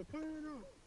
Papaya, no.